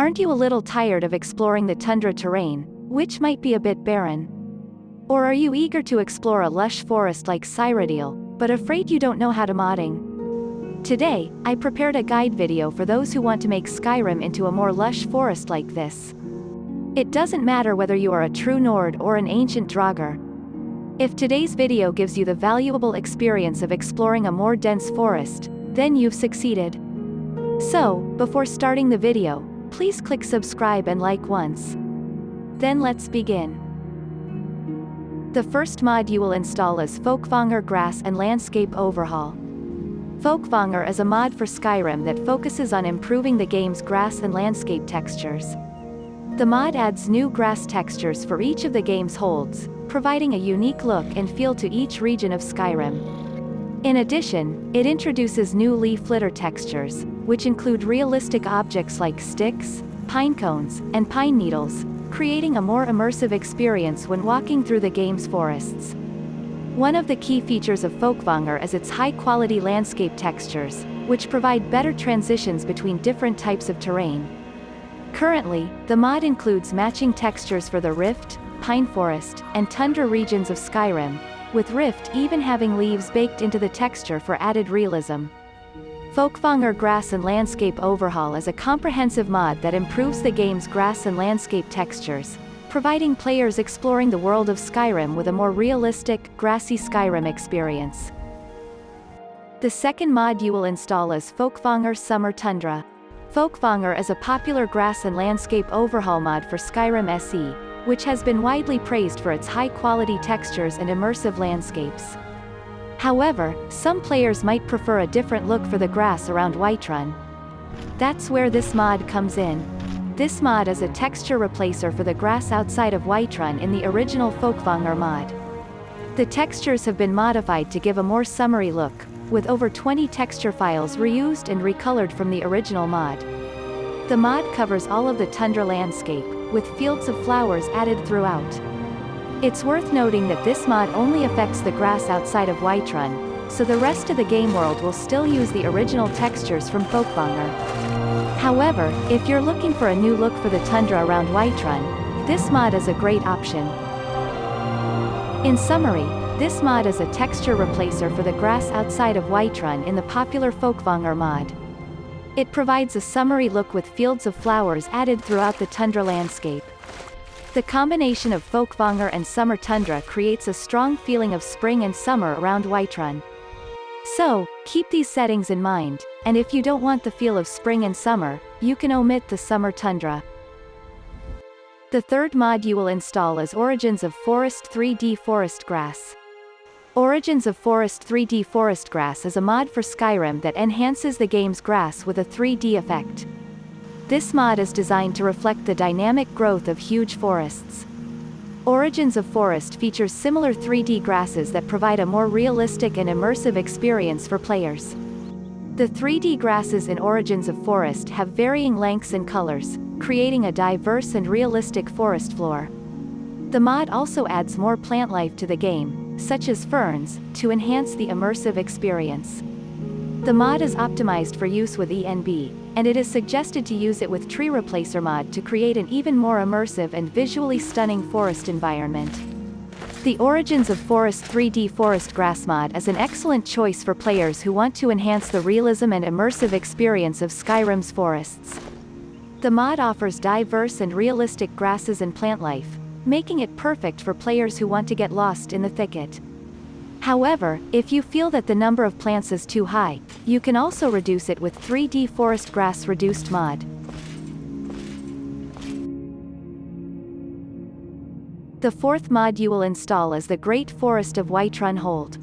Aren't you a little tired of exploring the tundra terrain, which might be a bit barren? Or are you eager to explore a lush forest like Cyrodiil, but afraid you don't know how to modding? Today, I prepared a guide video for those who want to make Skyrim into a more lush forest like this. It doesn't matter whether you are a true Nord or an ancient Draugr. If today's video gives you the valuable experience of exploring a more dense forest, then you've succeeded. So, before starting the video, please click subscribe and like once. Then let's begin. The first mod you will install is Folkvangr Grass and Landscape Overhaul. Folkvangr is a mod for Skyrim that focuses on improving the game's grass and landscape textures. The mod adds new grass textures for each of the game's holds, providing a unique look and feel to each region of Skyrim. In addition, it introduces new leaf litter textures, which include realistic objects like sticks, pine cones, and pine needles, creating a more immersive experience when walking through the game's forests. One of the key features of Folkvangr is its high-quality landscape textures, which provide better transitions between different types of terrain, Currently, the mod includes matching textures for the Rift, Pine Forest, and Tundra regions of Skyrim, with Rift even having leaves baked into the texture for added realism. Folkvangr Grass and Landscape Overhaul is a comprehensive mod that improves the game's grass and landscape textures, providing players exploring the world of Skyrim with a more realistic, grassy Skyrim experience. The second mod you will install is Folkvangr Summer Tundra. Folkvangr is a popular grass and landscape overhaul mod for Skyrim SE, which has been widely praised for its high-quality textures and immersive landscapes. However, some players might prefer a different look for the grass around Whiterun. That's where this mod comes in. This mod is a texture replacer for the grass outside of Whiterun in the original Folkvangr mod. The textures have been modified to give a more summery look, with over 20 texture files reused and recolored from the original mod. The mod covers all of the tundra landscape, with fields of flowers added throughout. It's worth noting that this mod only affects the grass outside of Whiterun, so the rest of the game world will still use the original textures from Folkvangr. However, if you're looking for a new look for the tundra around Whiterun, this mod is a great option. In summary, this mod is a texture replacer for the grass outside of Whiterun in the popular Folkvangr mod. It provides a summery look with fields of flowers added throughout the tundra landscape. The combination of Folkvangr and Summer Tundra creates a strong feeling of spring and summer around Whiterun. So, keep these settings in mind, and if you don't want the feel of spring and summer, you can omit the Summer Tundra. The third mod you will install is Origins of Forest 3D Forest Grass. Origins of Forest 3D Forest Grass is a mod for Skyrim that enhances the game's grass with a 3D effect. This mod is designed to reflect the dynamic growth of huge forests. Origins of Forest features similar 3D grasses that provide a more realistic and immersive experience for players. The 3D grasses in Origins of Forest have varying lengths and colors, creating a diverse and realistic forest floor. The mod also adds more plant life to the game, such as ferns, to enhance the immersive experience. The mod is optimized for use with ENB, and it is suggested to use it with Tree Replacer mod to create an even more immersive and visually stunning forest environment. The Origins of Forest 3D Forest Grass mod is an excellent choice for players who want to enhance the realism and immersive experience of Skyrim's forests. The mod offers diverse and realistic grasses and plant life, making it perfect for players who want to get lost in the thicket. However, if you feel that the number of plants is too high, you can also reduce it with 3D Forest Grass Reduced mod. The fourth mod you will install is the Great Forest of Whiterun Hold.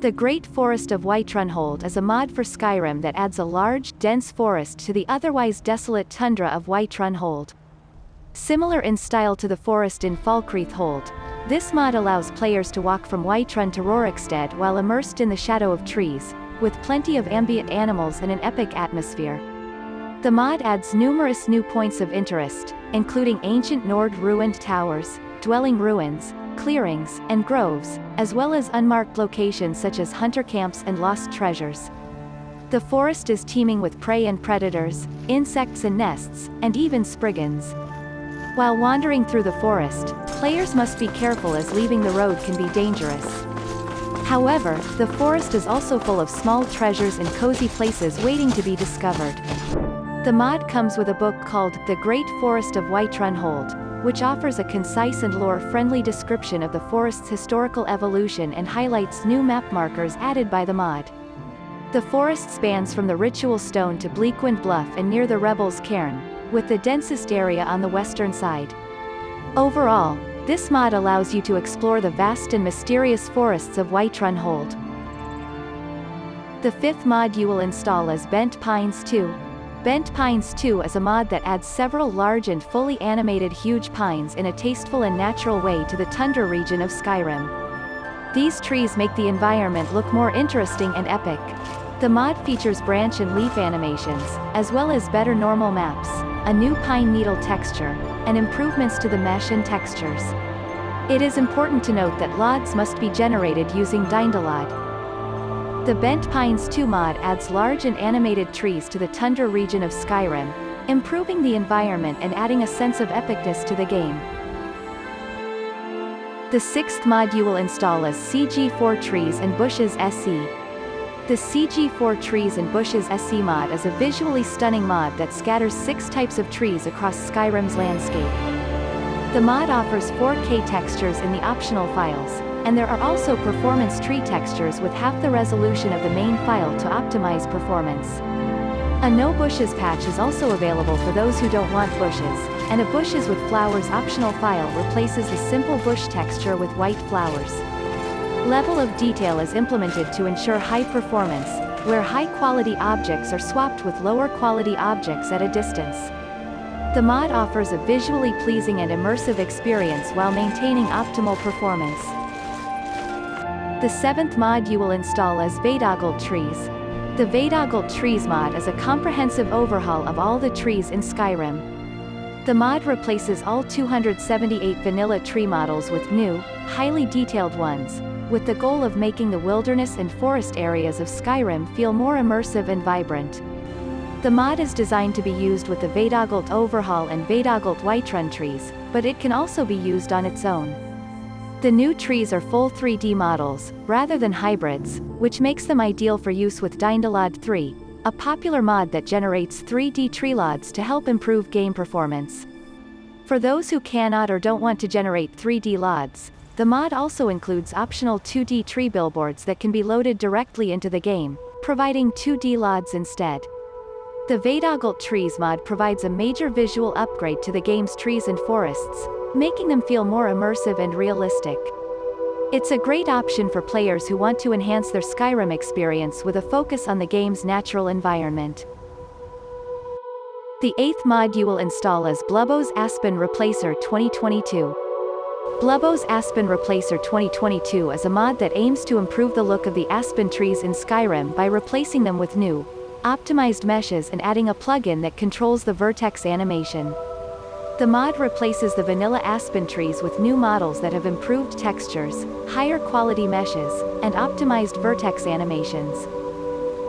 The Great Forest of Whiterun Hold is a mod for Skyrim that adds a large, dense forest to the otherwise desolate tundra of Whiterun Hold. Similar in style to the forest in Falkreath Hold, this mod allows players to walk from Whiterun to Rorikstead while immersed in the shadow of trees, with plenty of ambient animals and an epic atmosphere. The mod adds numerous new points of interest, including ancient Nord ruined towers, dwelling ruins, clearings, and groves, as well as unmarked locations such as hunter camps and lost treasures. The forest is teeming with prey and predators, insects and nests, and even spriggans. While wandering through the forest, players must be careful as leaving the road can be dangerous. However, the forest is also full of small treasures and cozy places waiting to be discovered. The mod comes with a book called The Great Forest of Whiterun Hold, which offers a concise and lore-friendly description of the forest's historical evolution and highlights new map markers added by the mod. The forest spans from the Ritual Stone to Bleakwind Bluff and near the Rebels' Cairn, with the densest area on the western side. Overall, this mod allows you to explore the vast and mysterious forests of Whiterun Hold. The fifth mod you will install is Bent Pines 2, Bent Pines 2 is a mod that adds several large and fully animated huge pines in a tasteful and natural way to the tundra region of Skyrim. These trees make the environment look more interesting and epic. The mod features branch and leaf animations, as well as better normal maps, a new pine needle texture, and improvements to the mesh and textures. It is important to note that LODs must be generated using DynDOLOD, the Bent Pines 2 mod adds large and animated trees to the tundra region of Skyrim, improving the environment and adding a sense of epicness to the game. The sixth mod you will install is CG4 Trees and Bushes SE. The CG4 Trees and Bushes SE mod is a visually stunning mod that scatters six types of trees across Skyrim's landscape. The mod offers 4K textures in the optional files, and there are also performance tree textures with half the resolution of the main file to optimize performance. A no bushes patch is also available for those who don't want bushes, and a bushes with flowers optional file replaces the simple bush texture with white flowers. Level of detail is implemented to ensure high performance, where high-quality objects are swapped with lower-quality objects at a distance. The mod offers a visually pleasing and immersive experience while maintaining optimal performance. The seventh mod you will install is Veydogolt Trees. The Veydogolt Trees mod is a comprehensive overhaul of all the trees in Skyrim. The mod replaces all 278 vanilla tree models with new, highly detailed ones, with the goal of making the wilderness and forest areas of Skyrim feel more immersive and vibrant. The mod is designed to be used with the Veydogolt Overhaul and Veydogolt Whiterun trees, but it can also be used on its own. The new trees are full 3D models, rather than hybrids, which makes them ideal for use with DynDOLOD 3, a popular mod that generates 3D tree LODs to help improve game performance. For those who cannot or don't want to generate 3D LODs, the mod also includes optional 2D tree billboards that can be loaded directly into the game, providing 2D LODs instead. The Veydogolt Trees mod provides a major visual upgrade to the game's trees and forests, making them feel more immersive and realistic. It's a great option for players who want to enhance their Skyrim experience with a focus on the game's natural environment. The eighth mod you will install is Blubbo's Aspen Replacer 2022. Blubbo's Aspen Replacer 2022 is a mod that aims to improve the look of the aspen trees in Skyrim by replacing them with new, optimized meshes and adding a plugin that controls the vertex animation. The mod replaces the vanilla aspen trees with new models that have improved textures, higher quality meshes, and optimized vertex animations.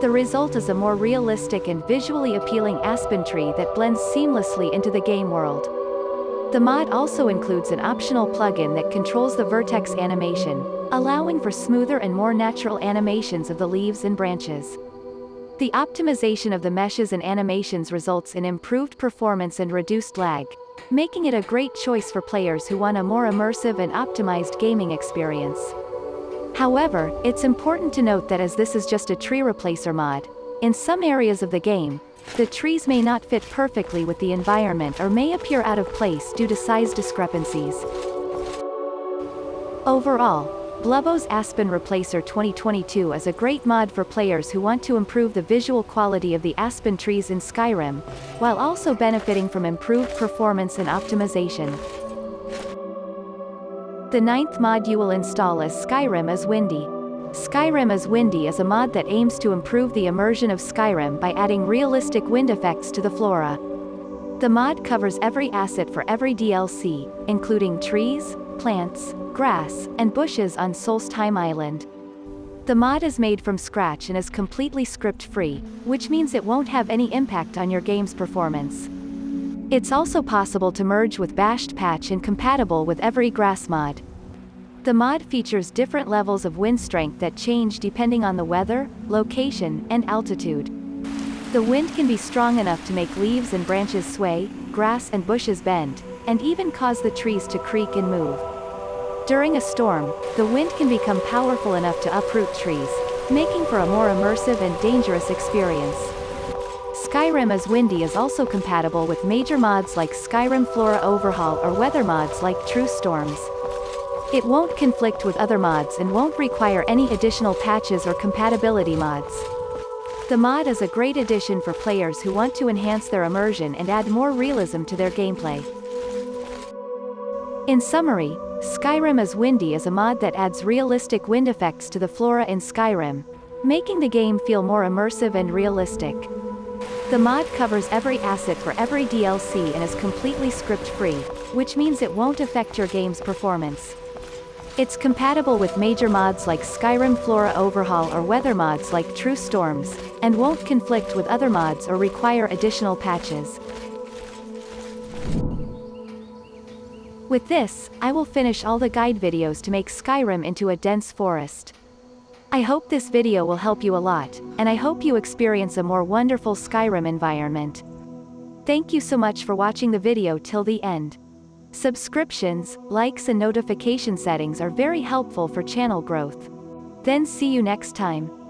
The result is a more realistic and visually appealing aspen tree that blends seamlessly into the game world. The mod also includes an optional plugin that controls the vertex animation, allowing for smoother and more natural animations of the leaves and branches. The optimization of the meshes and animations results in improved performance and reduced lag, making it a great choice for players who want a more immersive and optimized gaming experience. However, it's important to note that as this is just a tree replacer mod, in some areas of the game, the trees may not fit perfectly with the environment or may appear out of place due to size discrepancies. Overall, Blubbo's Aspen Replacer 2022 is a great mod for players who want to improve the visual quality of the aspen trees in Skyrim, while also benefiting from improved performance and optimization. The ninth mod you will install is Skyrim is Windy. Skyrim is Windy is a mod that aims to improve the immersion of Skyrim by adding realistic wind effects to the flora. The mod covers every asset for every DLC, including trees, plants, grass, and bushes on Solstheim Island. The mod is made from scratch and is completely script-free, which means it won't have any impact on your game's performance. It's also possible to merge with bashed patch and compatible with every grass mod. The mod features different levels of wind strength that change depending on the weather, location, and altitude. The wind can be strong enough to make leaves and branches sway, grass and bushes bend, and even cause the trees to creak and move. During a storm, the wind can become powerful enough to uproot trees, making for a more immersive and dangerous experience. Skyrim as Windy is also compatible with major mods like Skyrim Flora Overhaul or weather mods like True Storms. It won't conflict with other mods and won't require any additional patches or compatibility mods. The mod is a great addition for players who want to enhance their immersion and add more realism to their gameplay. In summary, Skyrim as Windy is a mod that adds realistic wind effects to the flora in Skyrim, making the game feel more immersive and realistic. The mod covers every asset for every DLC and is completely script-free, which means it won't affect your game's performance. It's compatible with major mods like Skyrim Flora Overhaul or weather mods like True Storms, and won't conflict with other mods or require additional patches. With this, I will finish all the guide videos to make Skyrim into a dense forest. I hope this video will help you a lot, and I hope you experience a more wonderful Skyrim environment. Thank you so much for watching the video till the end. Subscriptions, likes and notification settings are very helpful for channel growth. Then see you next time.